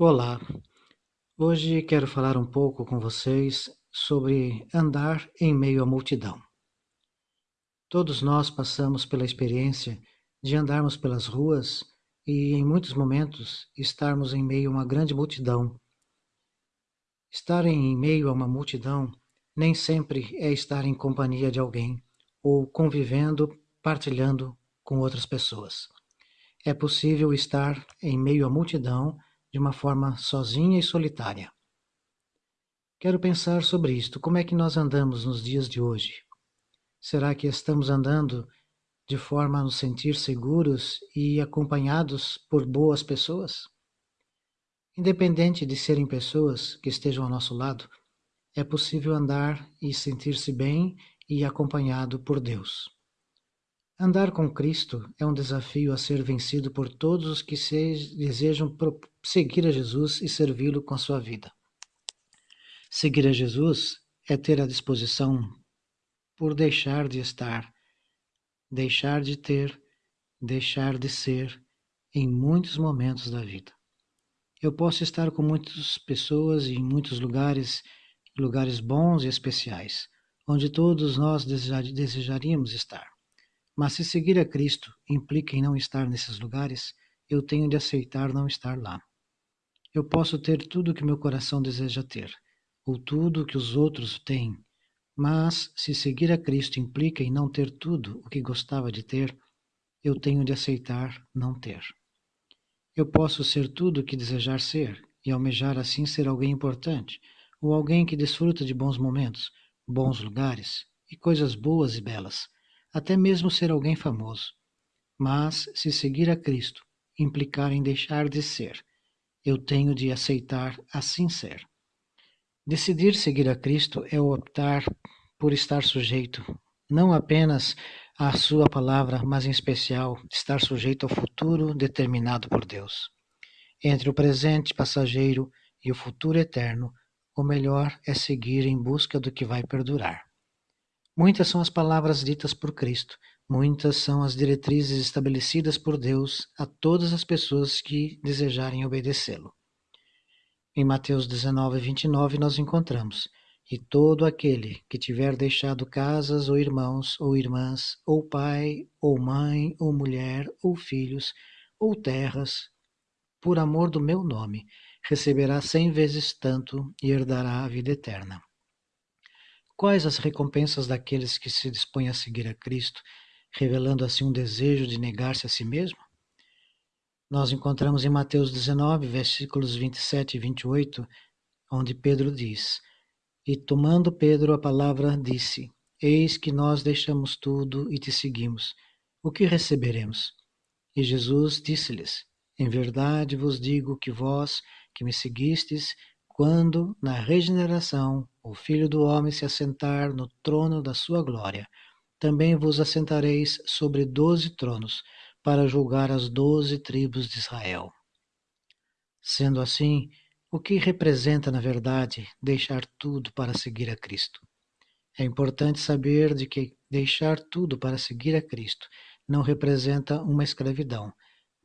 Olá, hoje quero falar um pouco com vocês sobre andar em meio à multidão. Todos nós passamos pela experiência de andarmos pelas ruas e, em muitos momentos, estarmos em meio a uma grande multidão. Estar em meio a uma multidão nem sempre é estar em companhia de alguém ou convivendo, partilhando com outras pessoas. É possível estar em meio à multidão de uma forma sozinha e solitária. Quero pensar sobre isto. Como é que nós andamos nos dias de hoje? Será que estamos andando de forma a nos sentir seguros e acompanhados por boas pessoas? Independente de serem pessoas que estejam ao nosso lado, é possível andar e sentir-se bem e acompanhado por Deus. Andar com Cristo é um desafio a ser vencido por todos os que se desejam seguir a Jesus e servi-lo com sua vida. Seguir a Jesus é ter a disposição por deixar de estar, deixar de ter, deixar de ser em muitos momentos da vida. Eu posso estar com muitas pessoas em muitos lugares, lugares bons e especiais, onde todos nós desejaríamos estar. Mas se seguir a Cristo implica em não estar nesses lugares, eu tenho de aceitar não estar lá. Eu posso ter tudo o que meu coração deseja ter, ou tudo o que os outros têm, mas se seguir a Cristo implica em não ter tudo o que gostava de ter, eu tenho de aceitar não ter. Eu posso ser tudo o que desejar ser e almejar assim ser alguém importante, ou alguém que desfruta de bons momentos, bons lugares e coisas boas e belas até mesmo ser alguém famoso. Mas, se seguir a Cristo implicar em deixar de ser, eu tenho de aceitar assim ser. Decidir seguir a Cristo é optar por estar sujeito, não apenas à Sua palavra, mas em especial estar sujeito ao futuro determinado por Deus. Entre o presente passageiro e o futuro eterno, o melhor é seguir em busca do que vai perdurar. Muitas são as palavras ditas por Cristo, muitas são as diretrizes estabelecidas por Deus a todas as pessoas que desejarem obedecê-lo. Em Mateus 19, 29, nós encontramos: E todo aquele que tiver deixado casas, ou irmãos, ou irmãs, ou pai, ou mãe, ou mulher, ou filhos, ou terras, por amor do meu nome, receberá cem vezes tanto e herdará a vida eterna. Quais as recompensas daqueles que se dispõem a seguir a Cristo, revelando assim um desejo de negar-se a si mesmo? Nós encontramos em Mateus 19, versículos 27 e 28, onde Pedro diz: E tomando Pedro a palavra, disse: Eis que nós deixamos tudo e te seguimos. O que receberemos? E Jesus disse-lhes: Em verdade vos digo que vós, que me seguistes, quando, na regeneração, o Filho do Homem se assentar no trono da sua glória, também vos assentareis sobre doze tronos, para julgar as doze tribos de Israel. Sendo assim, o que representa, na verdade, deixar tudo para seguir a Cristo? É importante saber de que deixar tudo para seguir a Cristo não representa uma escravidão,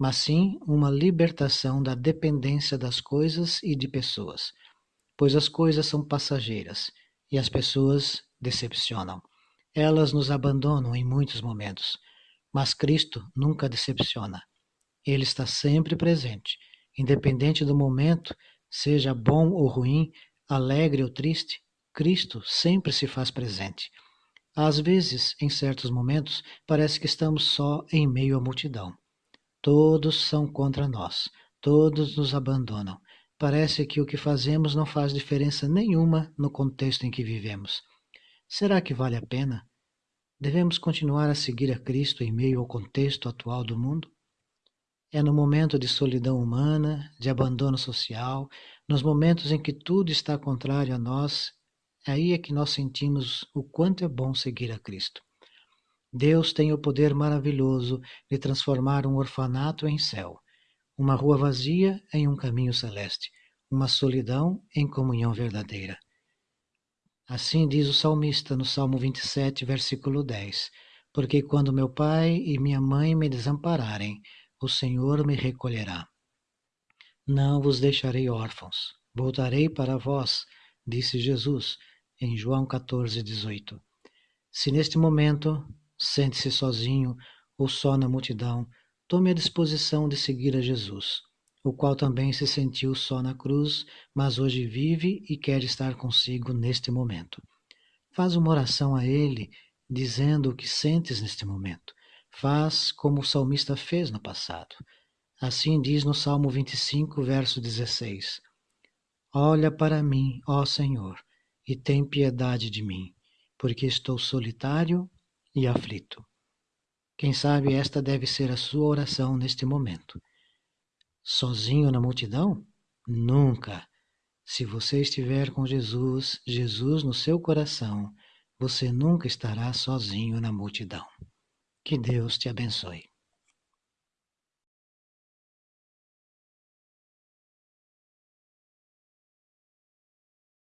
mas sim uma libertação da dependência das coisas e de pessoas, pois as coisas são passageiras e as pessoas decepcionam. Elas nos abandonam em muitos momentos, mas Cristo nunca decepciona. Ele está sempre presente, independente do momento, seja bom ou ruim, alegre ou triste, Cristo sempre se faz presente. Às vezes, em certos momentos, parece que estamos só em meio à multidão. Todos são contra nós, todos nos abandonam. Parece que o que fazemos não faz diferença nenhuma no contexto em que vivemos. Será que vale a pena? Devemos continuar a seguir a Cristo em meio ao contexto atual do mundo? É no momento de solidão humana, de abandono social, nos momentos em que tudo está contrário a nós, aí é que nós sentimos o quanto é bom seguir a Cristo. Deus tem o poder maravilhoso de transformar um orfanato em céu, uma rua vazia em um caminho celeste, uma solidão em comunhão verdadeira. Assim diz o salmista no Salmo 27, versículo 10: Porque quando meu pai e minha mãe me desampararem, o Senhor me recolherá. Não vos deixarei órfãos, voltarei para vós, disse Jesus em João 14, 18. Se neste momento sente-se sozinho ou só na multidão, tome a disposição de seguir a Jesus, o qual também se sentiu só na cruz, mas hoje vive e quer estar consigo neste momento. Faz uma oração a Ele, dizendo o que sentes neste momento. Faz como o salmista fez no passado. Assim diz no Salmo 25, verso 16: Olha para mim, ó Senhor, e tem piedade de mim, porque estou solitário e aflito. Quem sabe esta deve ser a sua oração neste momento. Sozinho na multidão? Nunca. Se você estiver com Jesus, Jesus no seu coração, você nunca estará sozinho na multidão. Que Deus te abençoe.